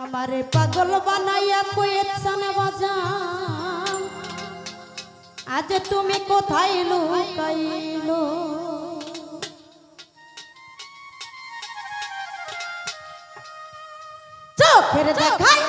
আমারে পাগল বানাইয়া কয়েছান বাজাম আজ তুমি কোথায় লুকাইলো? চোখের দেখায়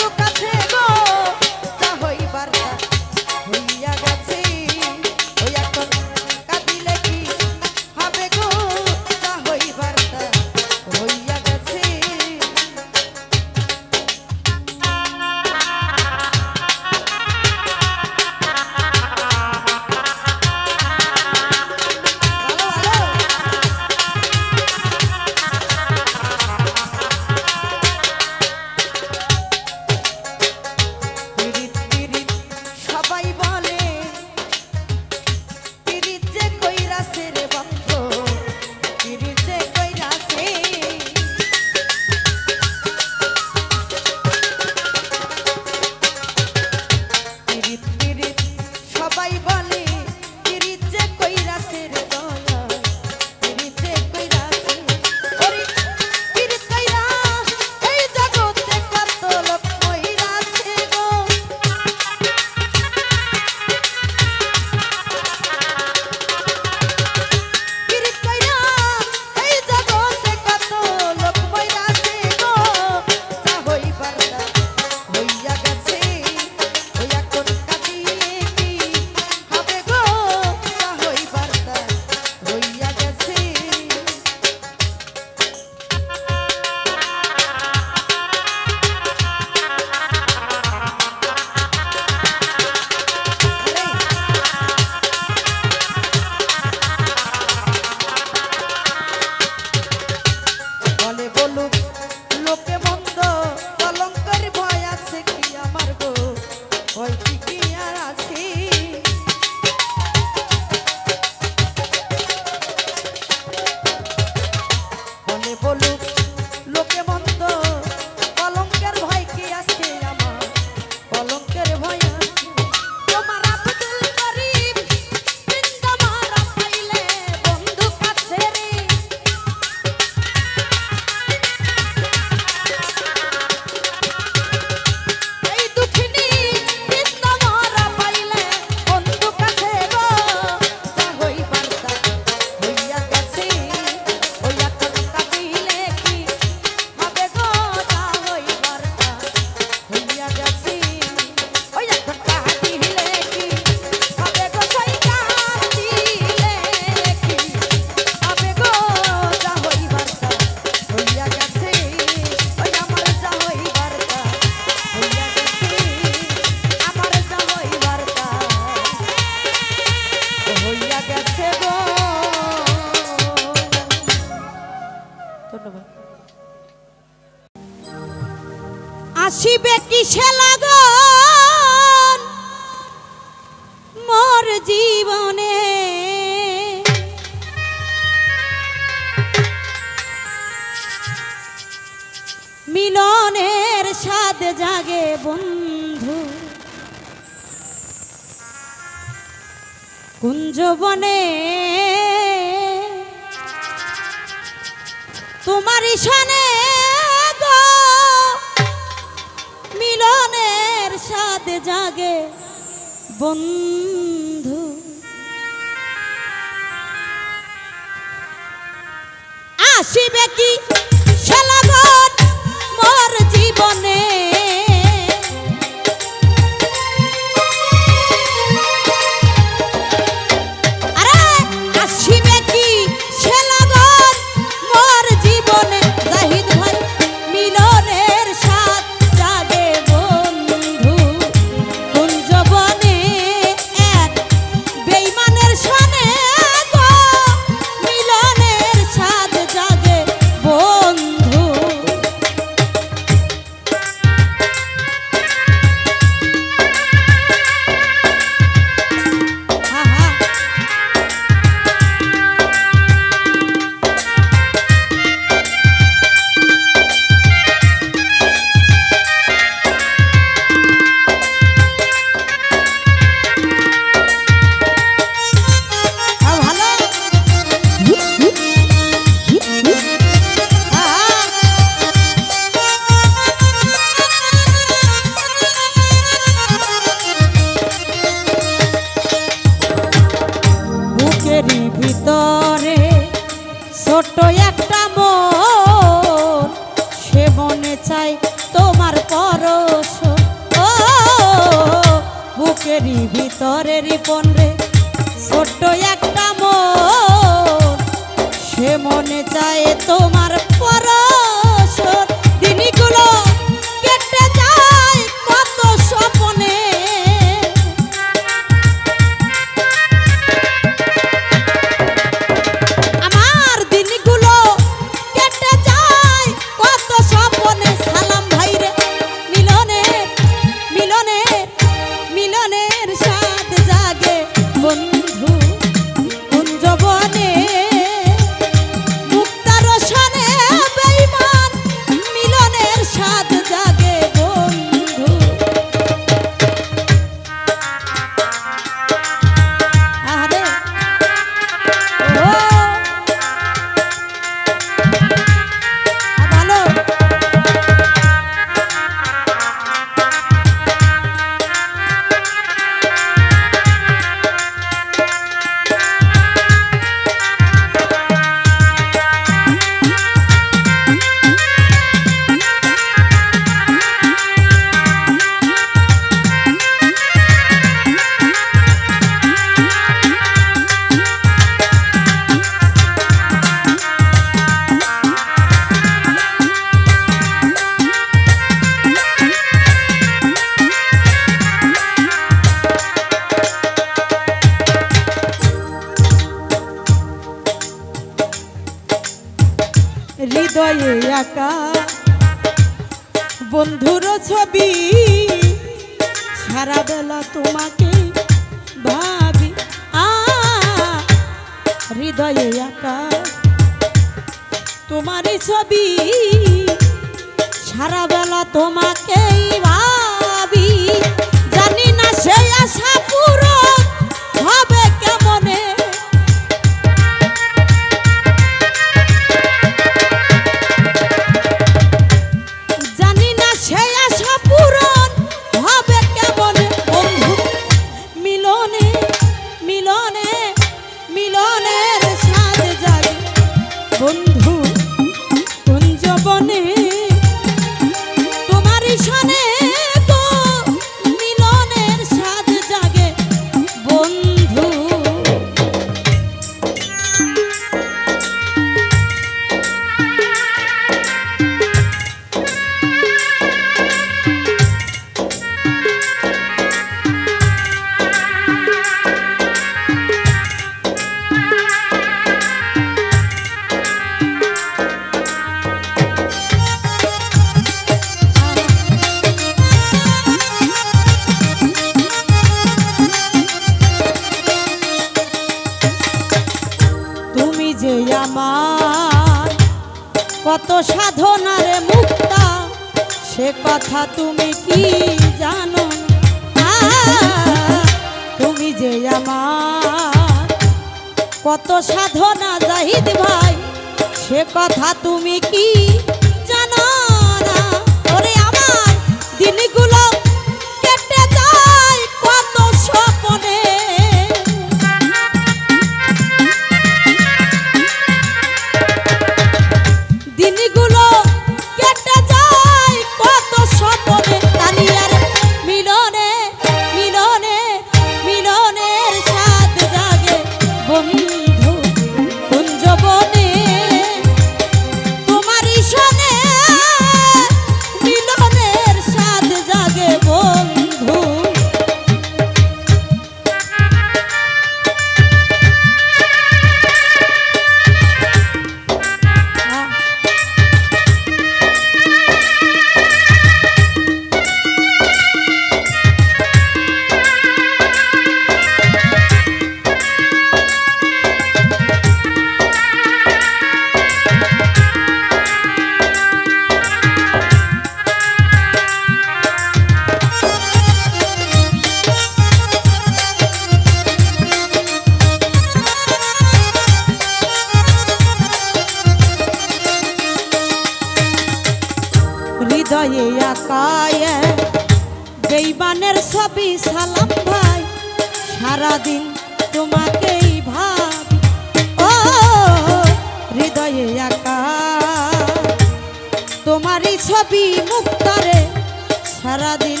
সারাদিন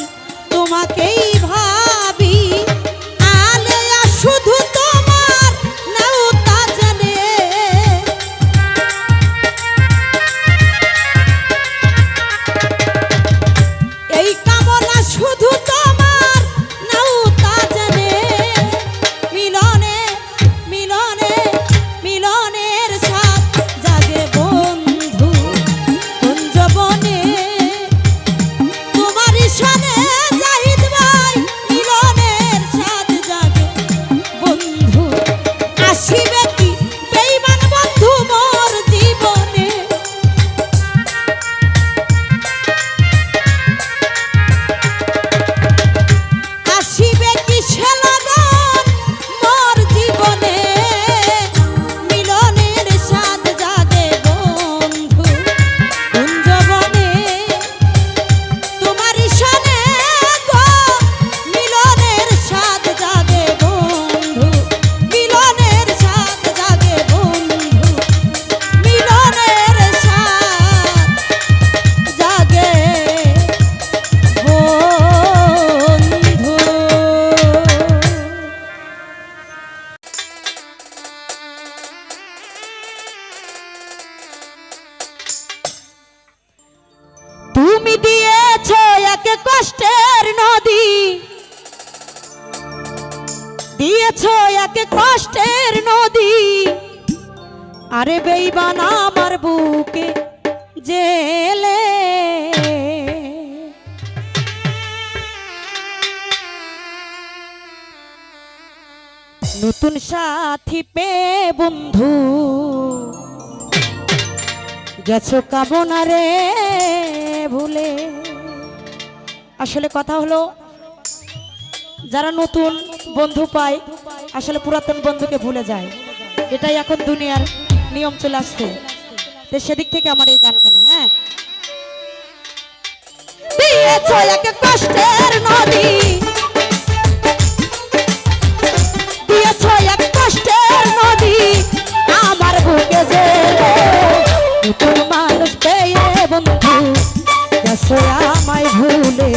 তোমাকেই ভাবি যাব না রে ভুলে। আসলে কথা হলো, যারা নতুন বন্ধু পায়, আসলে পুরাতন বন্ধুকে ভুলে যায়। এটাই এখন দুনিয়ার নিয়ম চলে আসছে। তো সেদিক থেকে আমার এই গান কেন হ্যাঁ? কষ্টের নদী। সে আমায় ভুলে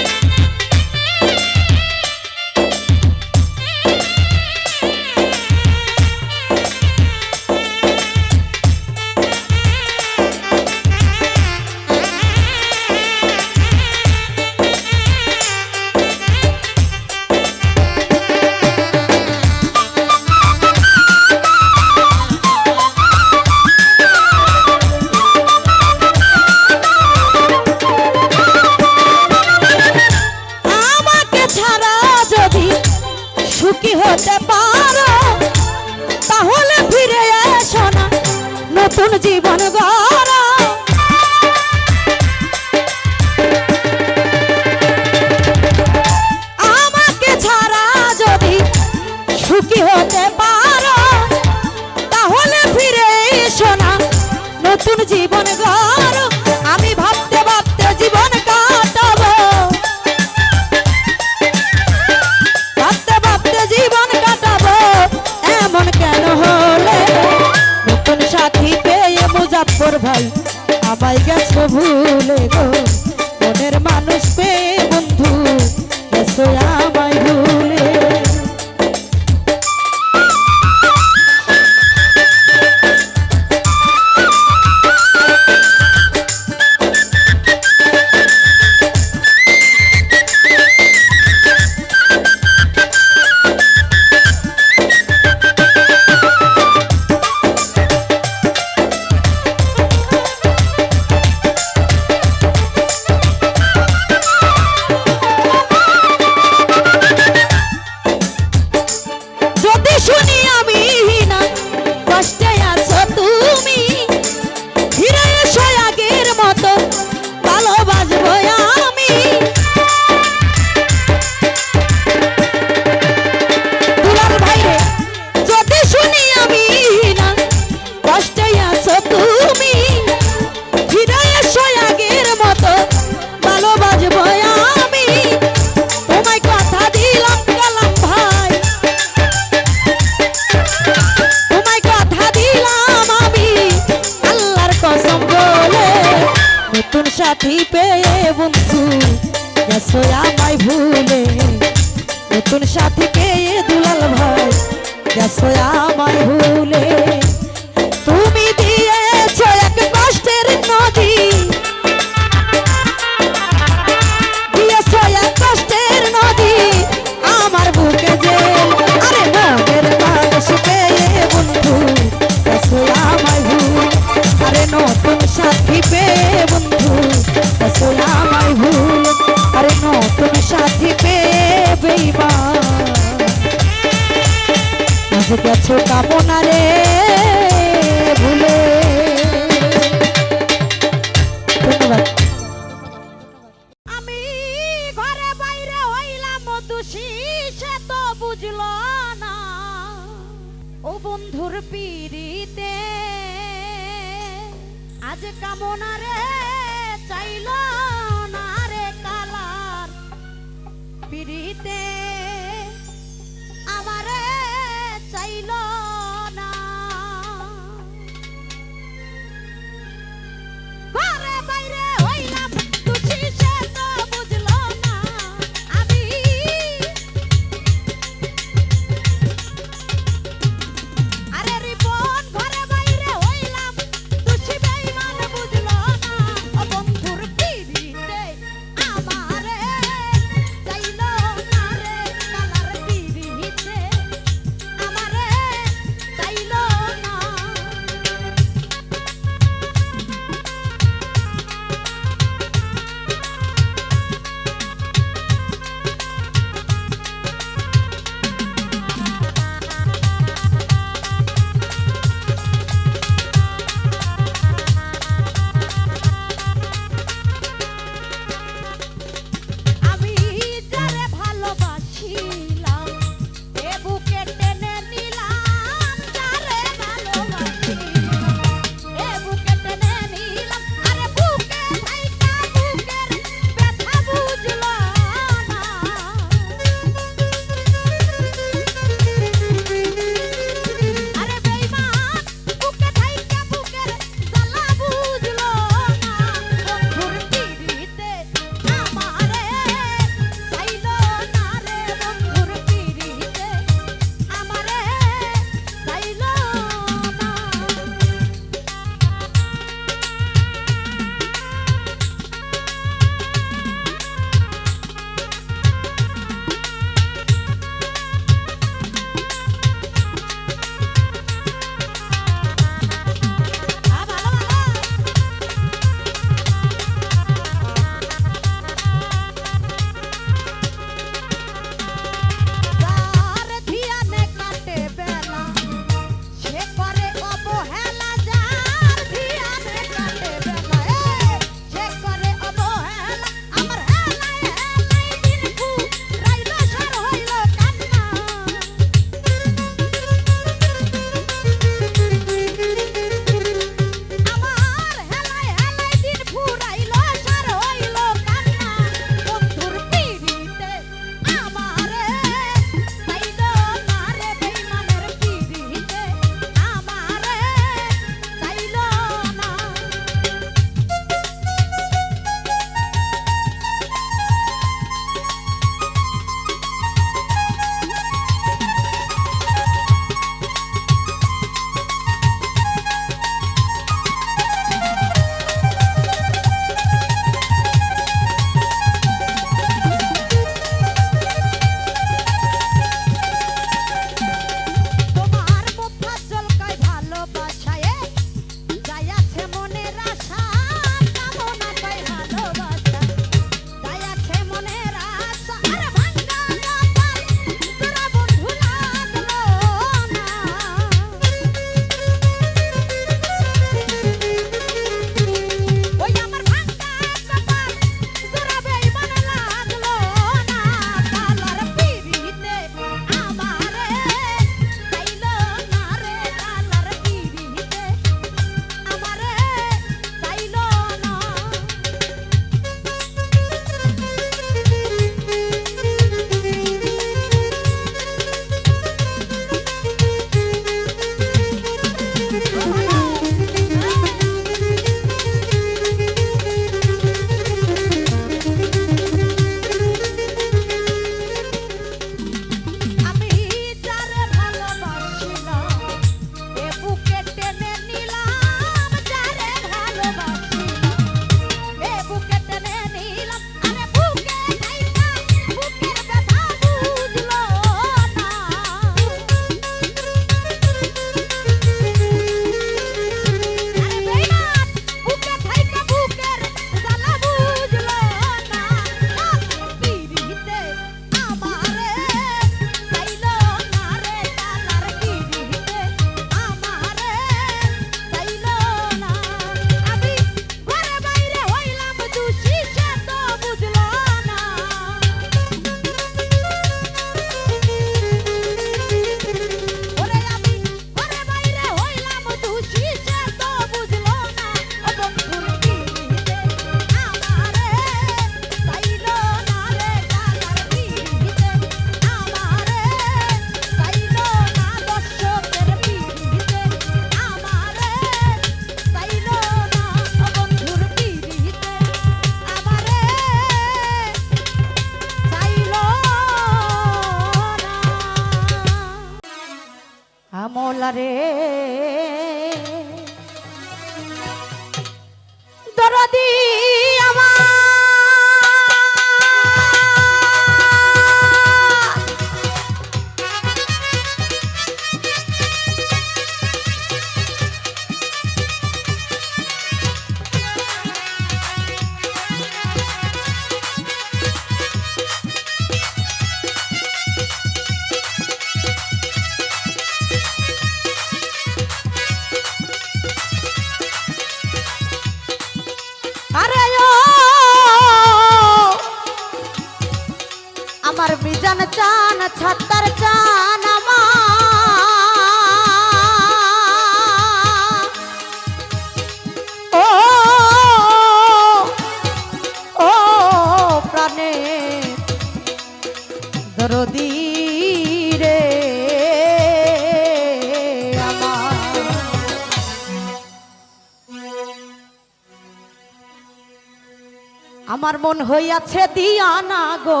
মন হইয়াছে দিয়া না গো?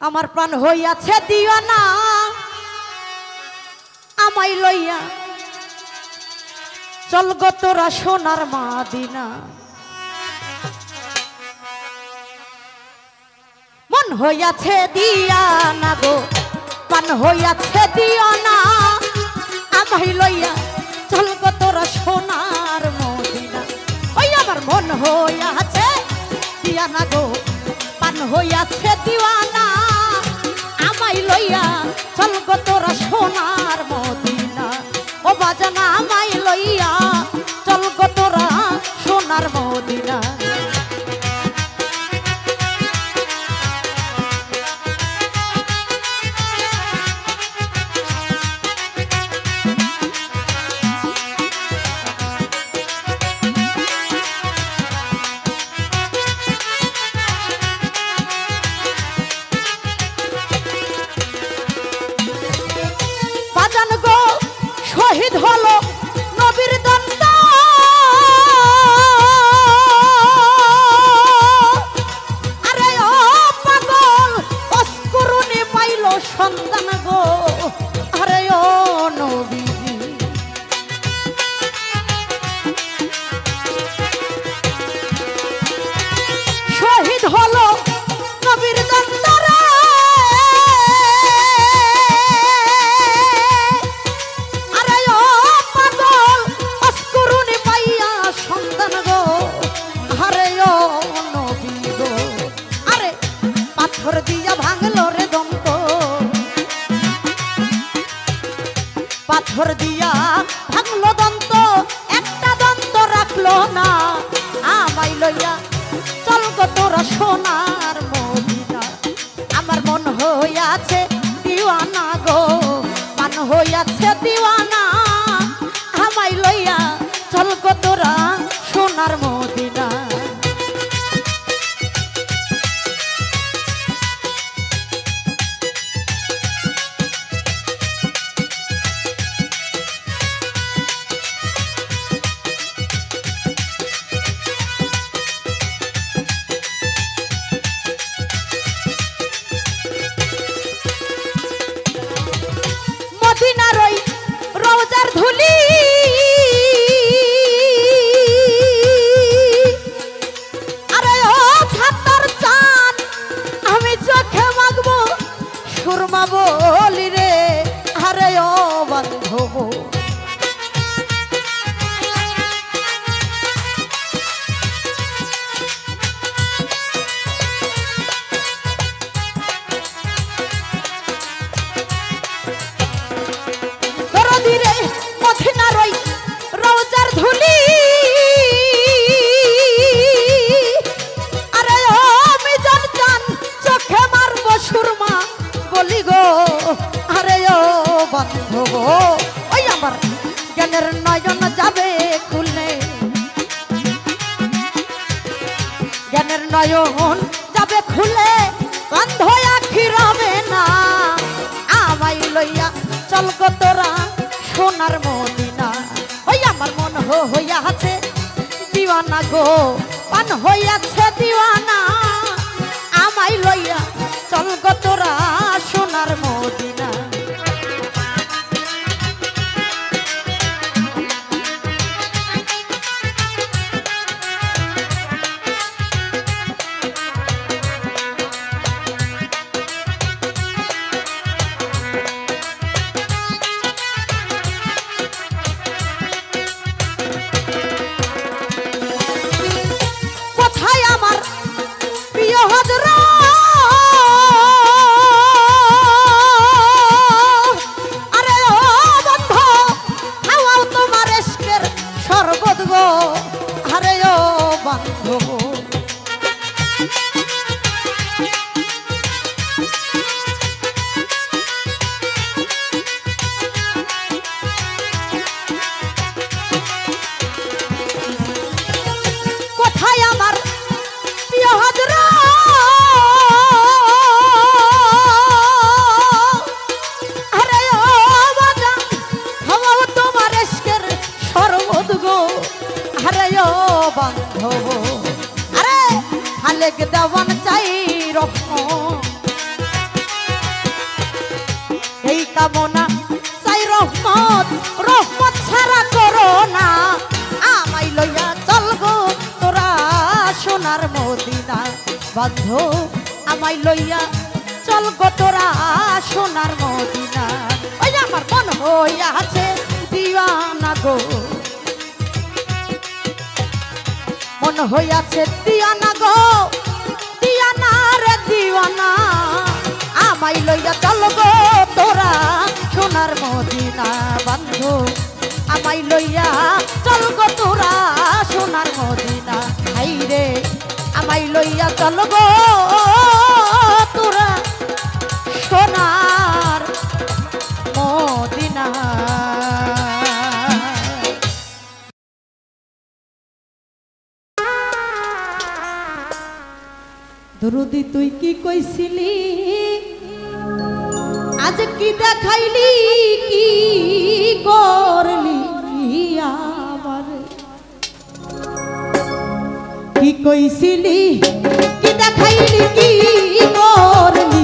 আমার প্রাণ হইয়াছে দিয়া না আমাই লইয়া চল গো তোরা সোনার মাদিনা। মন হইয়াছে দিয়া না গো পান হইয়াছে দিয়া না আমাই লইয়া না গো। পান হইয়াছে দিওয়ানা আমায় লইয়া চল তোরা সোনা। আমার জ্ঞানের নয়ন যাবে খুলে। জ্ঞানের নয়ন যাবে খুলে কান্ধ আখি না। আমাই লইয়া চল তোরা সোনার মদিনা। ওই আমার মন হইয়া আছে দিওয়ানা গো, পান হইয়াছে দিওয়ানা। আমাই লইয়া চল তোরা আজ কি দেখাইলি কি করলি আবার? কি কইছিলি? কি দেখাইলি কি করলি?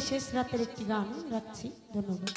শেষ রাতের একটি গান রাখছি ধন্যবাদ।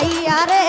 পাইয়া রে